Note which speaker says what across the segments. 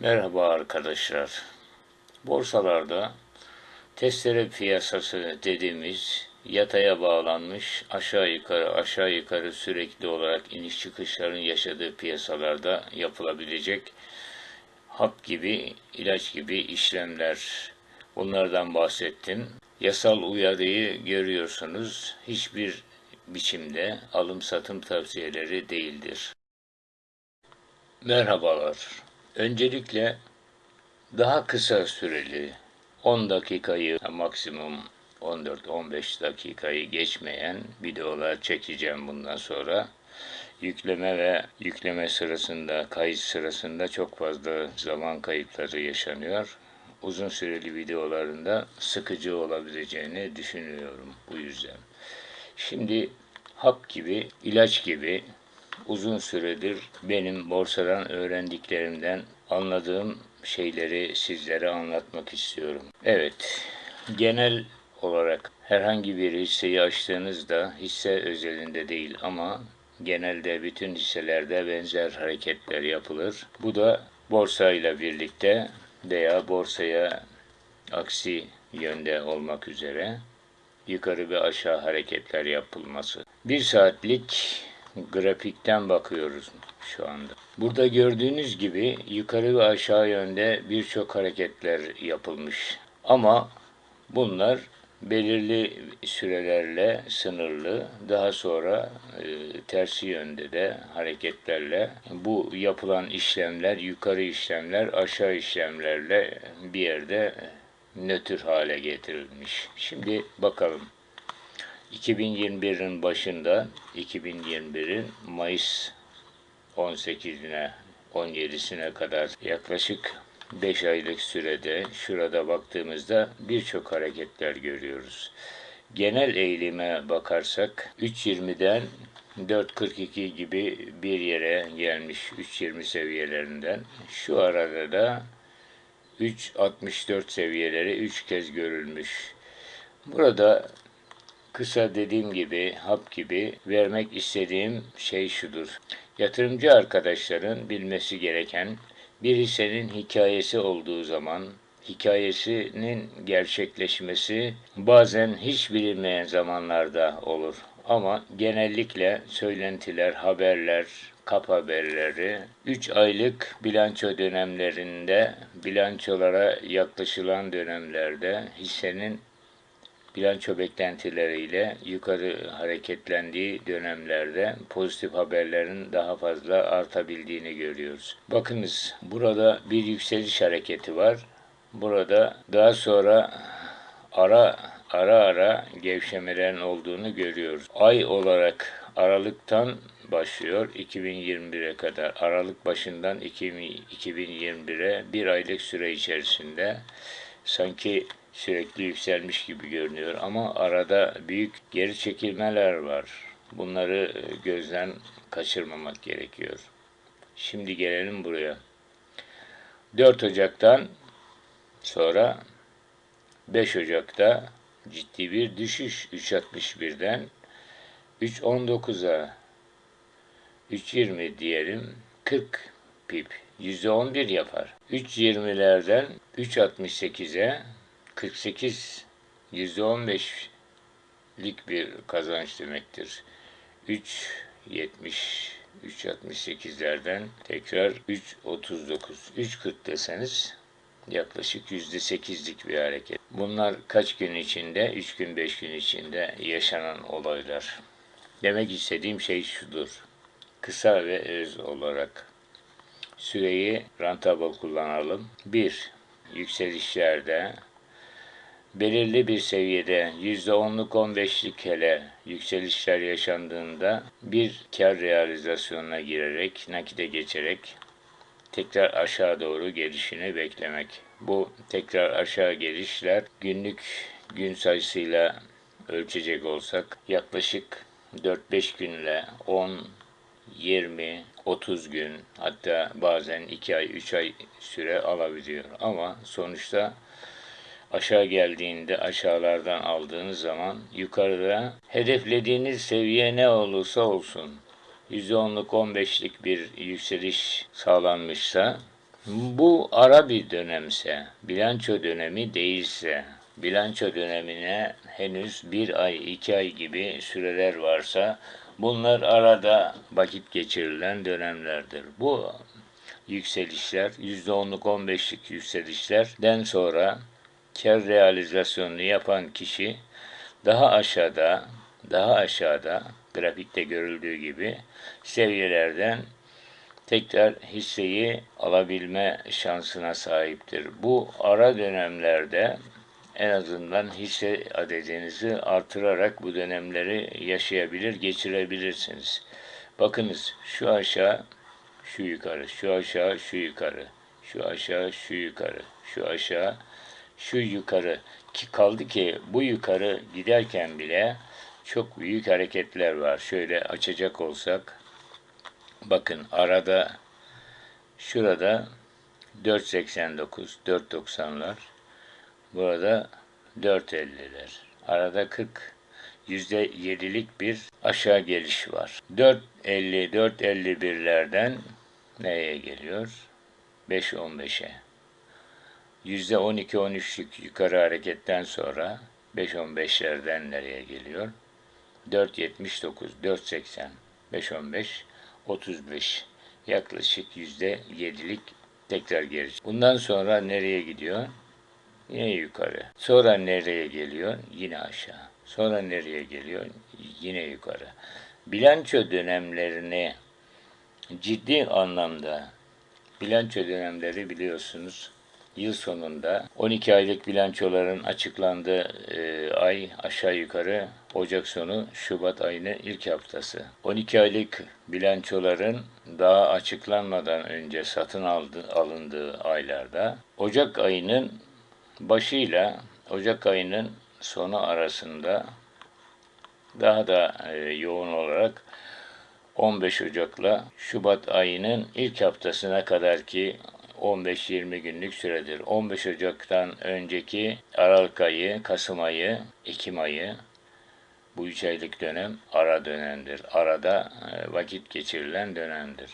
Speaker 1: Merhaba arkadaşlar. Borsalarda testere piyasası dediğimiz yataya bağlanmış aşağı yukarı aşağı yukarı sürekli olarak iniş çıkışların yaşadığı piyasalarda yapılabilecek hap gibi, ilaç gibi işlemler. Bunlardan bahsettim. Yasal uyarıyı görüyorsunuz. Hiçbir biçimde alım satım tavsiyeleri değildir. Merhabalar. Öncelikle daha kısa süreli 10 dakikayı maksimum 14-15 dakikayı geçmeyen videolar çekeceğim bundan sonra. Yükleme ve yükleme sırasında, kayıt sırasında çok fazla zaman kayıpları yaşanıyor. Uzun süreli videolarında sıkıcı olabileceğini düşünüyorum bu yüzden. Şimdi hap gibi, ilaç gibi uzun süredir benim borsadan öğrendiklerimden anladığım şeyleri sizlere anlatmak istiyorum. Evet, genel olarak herhangi bir hisseyi açtığınızda hisse özelinde değil ama genelde bütün hisselerde benzer hareketler yapılır. Bu da borsayla birlikte veya borsaya aksi yönde olmak üzere yukarı ve aşağı hareketler yapılması. Bir saatlik grafikten bakıyoruz şu anda. Burada gördüğünüz gibi yukarı ve aşağı yönde birçok hareketler yapılmış. Ama bunlar belirli sürelerle sınırlı. Daha sonra e, tersi yönde de hareketlerle bu yapılan işlemler, yukarı işlemler, aşağı işlemlerle bir yerde nötr hale getirilmiş. Şimdi bakalım. 2021'in başında 2021'in Mayıs 18'ine 17'sine kadar yaklaşık 5 aylık sürede şurada baktığımızda birçok hareketler görüyoruz. Genel eğilime bakarsak 3.20'den 4.42 gibi bir yere gelmiş 3.20 seviyelerinden. Şu arada da 3.64 seviyeleri 3 kez görülmüş. Burada kısa dediğim gibi, hap gibi vermek istediğim şey şudur. Yatırımcı arkadaşların bilmesi gereken bir hissenin hikayesi olduğu zaman hikayesinin gerçekleşmesi bazen hiç bilinmeyen zamanlarda olur. Ama genellikle söylentiler, haberler, kap haberleri 3 aylık bilanço dönemlerinde bilançolara yaklaşılan dönemlerde hissenin bilanço beklentileriyle yukarı hareketlendiği dönemlerde pozitif haberlerin daha fazla artabildiğini görüyoruz. Bakınız burada bir yükseliş hareketi var. Burada daha sonra ara ara ara gevşemelerin olduğunu görüyoruz. Ay olarak Aralık'tan başlıyor 2021'e kadar. Aralık başından 2021'e bir aylık süre içerisinde sanki sürekli yükselmiş gibi görünüyor ama arada büyük geri çekilmeler var. Bunları e, gözden kaçırmamak gerekiyor. Şimdi gelelim buraya. 4 Ocak'tan sonra 5 Ocak'ta ciddi bir düşüş 3.61'den 3.19'a 3.20 diyelim 40 pip %11 yapar. 3.20'lerden 3.68'e 48 %15'lik bir kazanç demektir. 3.70 3.68'lerden tekrar 3.39 3.40 deseniz yaklaşık %8'lik bir hareket. Bunlar kaç gün içinde? 3 gün 5 gün içinde yaşanan olaylar. Demek istediğim şey şudur. Kısa ve öz olarak süreyi rentable kullanalım. 1. Yükselişlerde belirli bir seviyede %10'luk 15'lik hele yükselişler yaşandığında bir kar realizasyonuna girerek, nakite geçerek tekrar aşağı doğru gelişini beklemek. Bu tekrar aşağı gelişler günlük gün sayısıyla ölçecek olsak yaklaşık 4-5 günle 10, 20, 30 gün hatta bazen 2 ay 3 ay süre alabiliyor. Ama sonuçta aşağı geldiğinde aşağılardan aldığınız zaman yukarıda hedeflediğiniz seviye ne olursa olsun %10'luk 15'lik bir yükseliş sağlanmışsa Bu ara bir dönemse, bilanço dönemi değilse, bilanço dönemine henüz bir ay, iki ay gibi süreler varsa bunlar arada vakit geçirilen dönemlerdir. Bu yükselişler, %10'luk 15'lik yükselişlerden sonra kar realizasyonunu yapan kişi daha aşağıda, daha aşağıda grafikte görüldüğü gibi seviyelerden tekrar hisseyi alabilme şansına sahiptir. Bu ara dönemlerde en azından hisse adedinizi artırarak bu dönemleri yaşayabilir, geçirebilirsiniz. Bakınız şu aşağı, şu yukarı, şu aşağı, şu yukarı, şu aşağı, şu yukarı, şu aşağı, şu yukarı ki kaldı ki bu yukarı giderken bile çok büyük hareketler var. Şöyle açacak olsak bakın arada şurada 4.89 4.90'lar burada 4.50'ler arada 40 yüzde yedilik bir aşağı geliş var. 4.50 4.51'lerden neye geliyor? 5.15'e. Yüzde 12-13'lük yukarı hareketten sonra 5.15'lerden nereye geliyor? 4.79, 4.80, 5.15, 35. Yaklaşık yüzde 7'lik tekrar geri. Bundan sonra nereye gidiyor? Yine yukarı. Sonra nereye geliyor? Yine aşağı. Sonra nereye geliyor? Yine yukarı. Bilanço dönemlerini ciddi anlamda bilanço dönemleri biliyorsunuz yıl sonunda 12 aylık bilançoların açıklandığı e, ay aşağı yukarı Ocak sonu Şubat ayının ilk haftası. 12 aylık bilançoların daha açıklanmadan önce satın aldı, alındığı aylarda Ocak ayının başıyla Ocak ayının sonu arasında daha da e, yoğun olarak 15 Ocak'la Şubat ayının ilk haftasına kadar ki 15-20 günlük süredir. 15 Ocak'tan önceki Aralık ayı, Kasım ayı, Ekim ayı bu üç aylık dönem ara dönemdir. Arada e, vakit geçirilen dönemdir.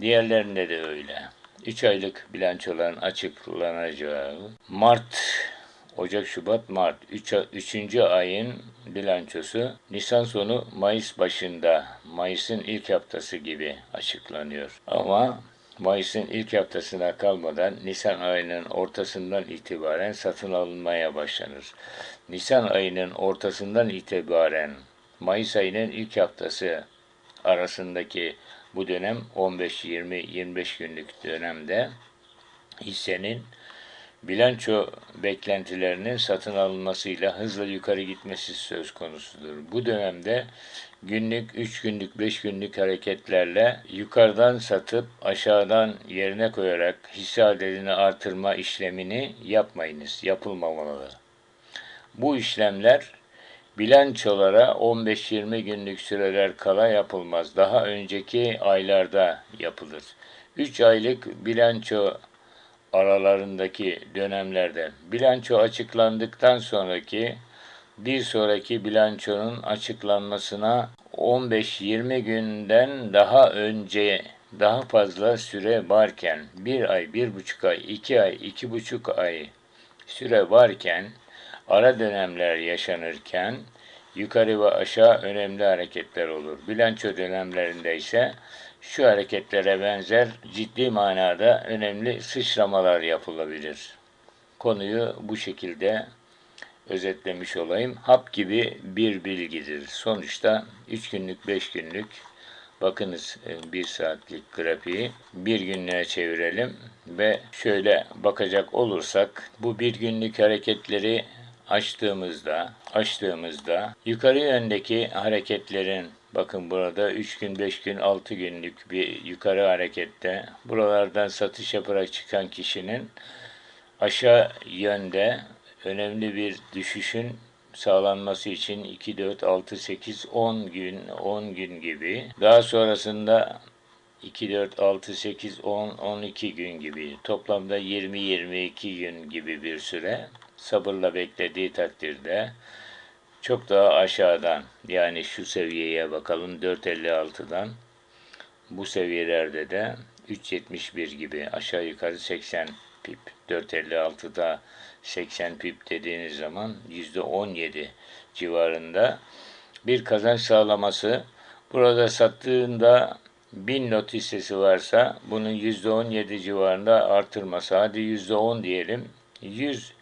Speaker 1: Diğerlerinde de öyle. 3 aylık bilançoların açıklanacağı Mart, Ocak, Şubat, Mart 3. Üç, 3. ayın bilançosu Nisan sonu Mayıs başında, Mayıs'ın ilk haftası gibi açıklanıyor. Ama Mayıs'ın ilk haftasına kalmadan Nisan ayının ortasından itibaren satın alınmaya başlanır. Nisan ayının ortasından itibaren Mayıs ayının ilk haftası arasındaki bu dönem 15-20-25 günlük dönemde hissenin bilanço beklentilerinin satın alınmasıyla hızla yukarı gitmesi söz konusudur. Bu dönemde günlük, 3 günlük, 5 günlük hareketlerle yukarıdan satıp aşağıdan yerine koyarak hisse adedini artırma işlemini yapmayınız, yapılmamalı. Bu işlemler bilançolara 15-20 günlük süreler kala yapılmaz. Daha önceki aylarda yapılır. 3 aylık bilanço aralarındaki dönemlerde bilanço açıklandıktan sonraki bir sonraki bilançonun açıklanmasına 15-20 günden daha önce daha fazla süre varken bir ay, bir buçuk ay, iki ay, iki buçuk ay süre varken ara dönemler yaşanırken yukarı ve aşağı önemli hareketler olur. Bilanço dönemlerinde ise şu hareketlere benzer ciddi manada önemli sıçramalar yapılabilir. Konuyu bu şekilde özetlemiş olayım. Hap gibi bir bilgidir. Sonuçta 3 günlük 5 günlük bakınız e, bir saatlik grafiği bir günlüğe çevirelim ve şöyle bakacak olursak bu bir günlük hareketleri açtığımızda açtığımızda yukarı yöndeki hareketlerin bakın burada 3 gün 5 gün 6 günlük bir yukarı harekette. Buralardan satış yaparak çıkan kişinin aşağı yönde önemli bir düşüşün sağlanması için 2, 4, 6, 8, 10 gün, 10 gün gibi. Daha sonrasında 2, 4, 6, 8, 10, 12 gün gibi. Toplamda 20-22 gün gibi bir süre sabırla beklediği takdirde çok daha aşağıdan yani şu seviyeye bakalım 4.56'dan bu seviyelerde de 3.71 gibi aşağı yukarı 80 pip. 4.56'da 80 pip dediğiniz zaman %17 civarında bir kazanç sağlaması. Burada sattığında 1000 lot hissesi varsa bunun %17 civarında artırması. Hadi %10 diyelim. 100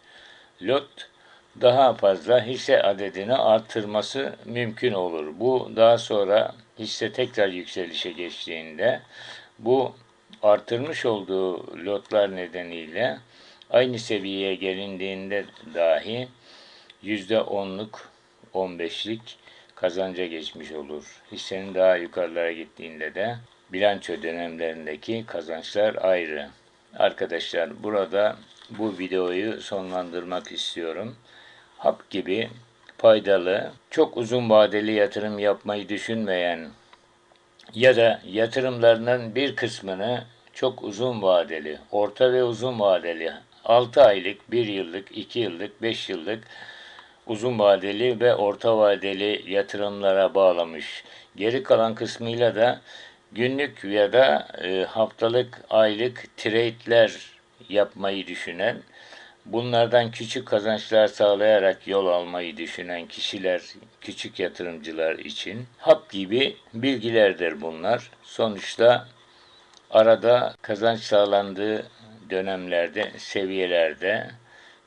Speaker 1: lot daha fazla hisse adedini artırması mümkün olur. Bu daha sonra hisse tekrar yükselişe geçtiğinde bu artırmış olduğu lotlar nedeniyle aynı seviyeye gelindiğinde dahi %10'luk 15'lik kazanca geçmiş olur. Hissenin daha yukarılara gittiğinde de bilanço dönemlerindeki kazançlar ayrı. Arkadaşlar burada bu videoyu sonlandırmak istiyorum. Hap gibi faydalı, çok uzun vadeli yatırım yapmayı düşünmeyen ya da yatırımlarının bir kısmını çok uzun vadeli, orta ve uzun vadeli 6 aylık, 1 yıllık, 2 yıllık, 5 yıllık uzun vadeli ve orta vadeli yatırımlara bağlamış. Geri kalan kısmıyla da günlük ya da e, haftalık, aylık trade'ler yapmayı düşünen, bunlardan küçük kazançlar sağlayarak yol almayı düşünen kişiler, küçük yatırımcılar için hap gibi bilgilerdir bunlar. Sonuçta arada kazanç sağlandığı dönemlerde, seviyelerde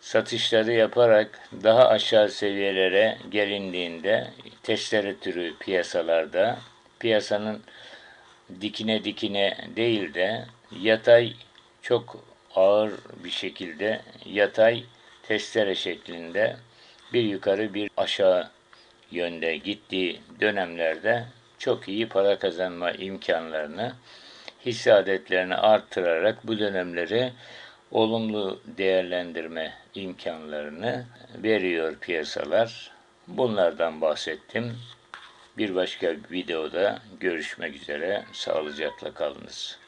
Speaker 1: satışları yaparak daha aşağı seviyelere gelindiğinde testere türü piyasalarda piyasanın dikine dikine değil de yatay çok ağır bir şekilde yatay testere şeklinde bir yukarı bir aşağı yönde gittiği dönemlerde çok iyi para kazanma imkanlarını hisse adetlerini arttırarak bu dönemleri olumlu değerlendirme imkanlarını veriyor piyasalar. Bunlardan bahsettim. Bir başka videoda görüşmek üzere. Sağlıcakla kalınız.